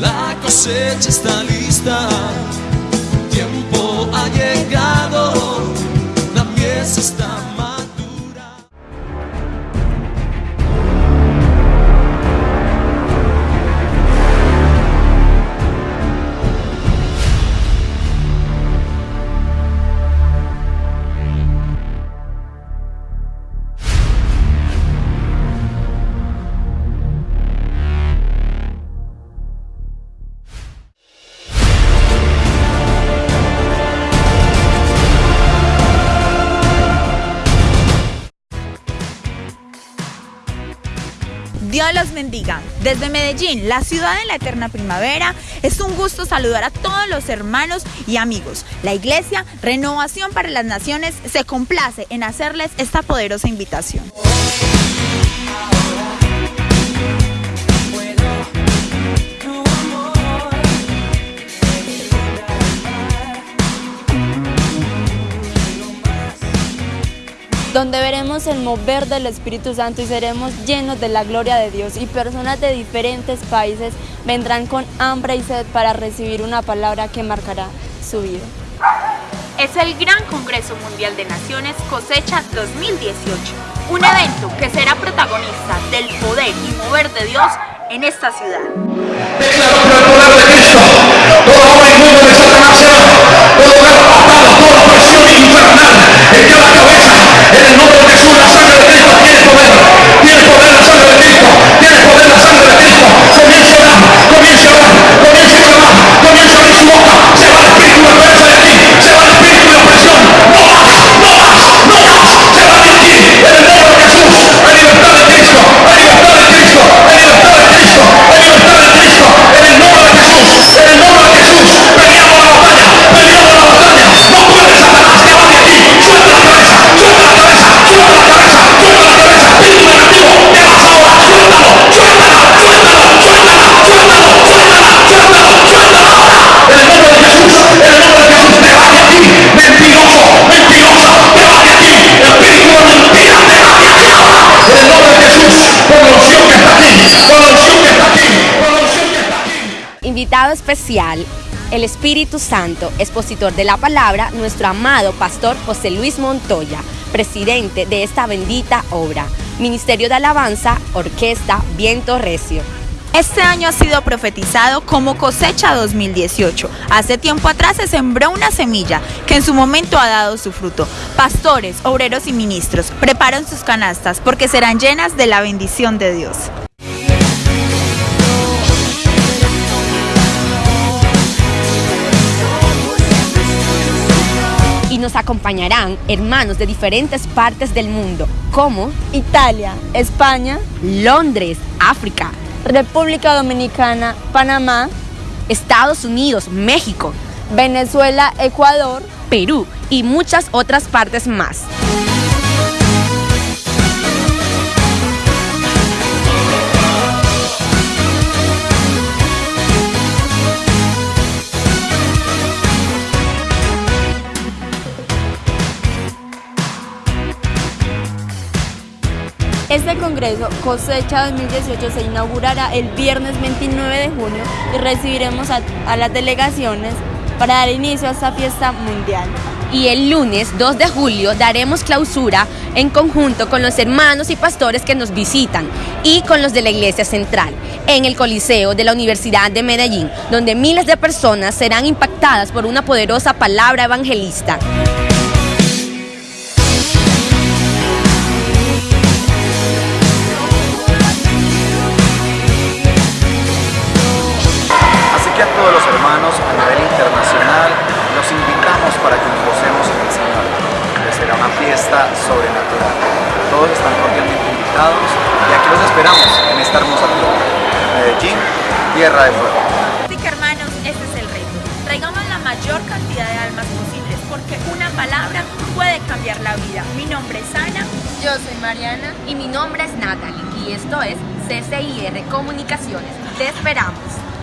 la cosecha está lista, tiempo ha llegado, la pieza está Los bendiga. Desde Medellín, la ciudad de la eterna primavera, es un gusto saludar a todos los hermanos y amigos. La iglesia Renovación para las Naciones se complace en hacerles esta poderosa invitación. Donde veremos el mover del Espíritu Santo y seremos llenos de la gloria de Dios y personas de diferentes países vendrán con hambre y sed para recibir una palabra que marcará su vida. Es el Gran Congreso Mundial de Naciones Cosecha 2018, un evento que será protagonista del poder y mover de Dios en esta ciudad. Declaro por el poder de Cristo, todo hombre inmundo de Satanás Invitado especial, el Espíritu Santo, expositor de la palabra, nuestro amado pastor José Luis Montoya, presidente de esta bendita obra. Ministerio de Alabanza, Orquesta Viento Recio. Este año ha sido profetizado como cosecha 2018. Hace tiempo atrás se sembró una semilla que en su momento ha dado su fruto. Pastores, obreros y ministros preparan sus canastas porque serán llenas de la bendición de Dios. Acompañarán hermanos de diferentes partes del mundo, como Italia, España, Londres, África, República Dominicana, Panamá, Estados Unidos, México, Venezuela, Ecuador, Perú y muchas otras partes más. Este Congreso Cosecha 2018 se inaugurará el viernes 29 de junio y recibiremos a, a las delegaciones para dar inicio a esta fiesta mundial. Y el lunes 2 de julio daremos clausura en conjunto con los hermanos y pastores que nos visitan y con los de la Iglesia Central en el Coliseo de la Universidad de Medellín, donde miles de personas serán impactadas por una poderosa palabra evangelista. Todos los hermanos a nivel internacional los invitamos para que nos gocemos en el Señor, que será una fiesta sobrenatural. Todos están cordialmente invitados y aquí los esperamos en esta hermosa tierra. Medellín, tierra de fuego. Así que hermanos, este es el reto. Traigamos la mayor cantidad de almas posibles porque una palabra puede cambiar la vida. Mi nombre es Ana. Yo soy Mariana. Y mi nombre es Natalie y esto es CCIR Comunicaciones. Te esperamos.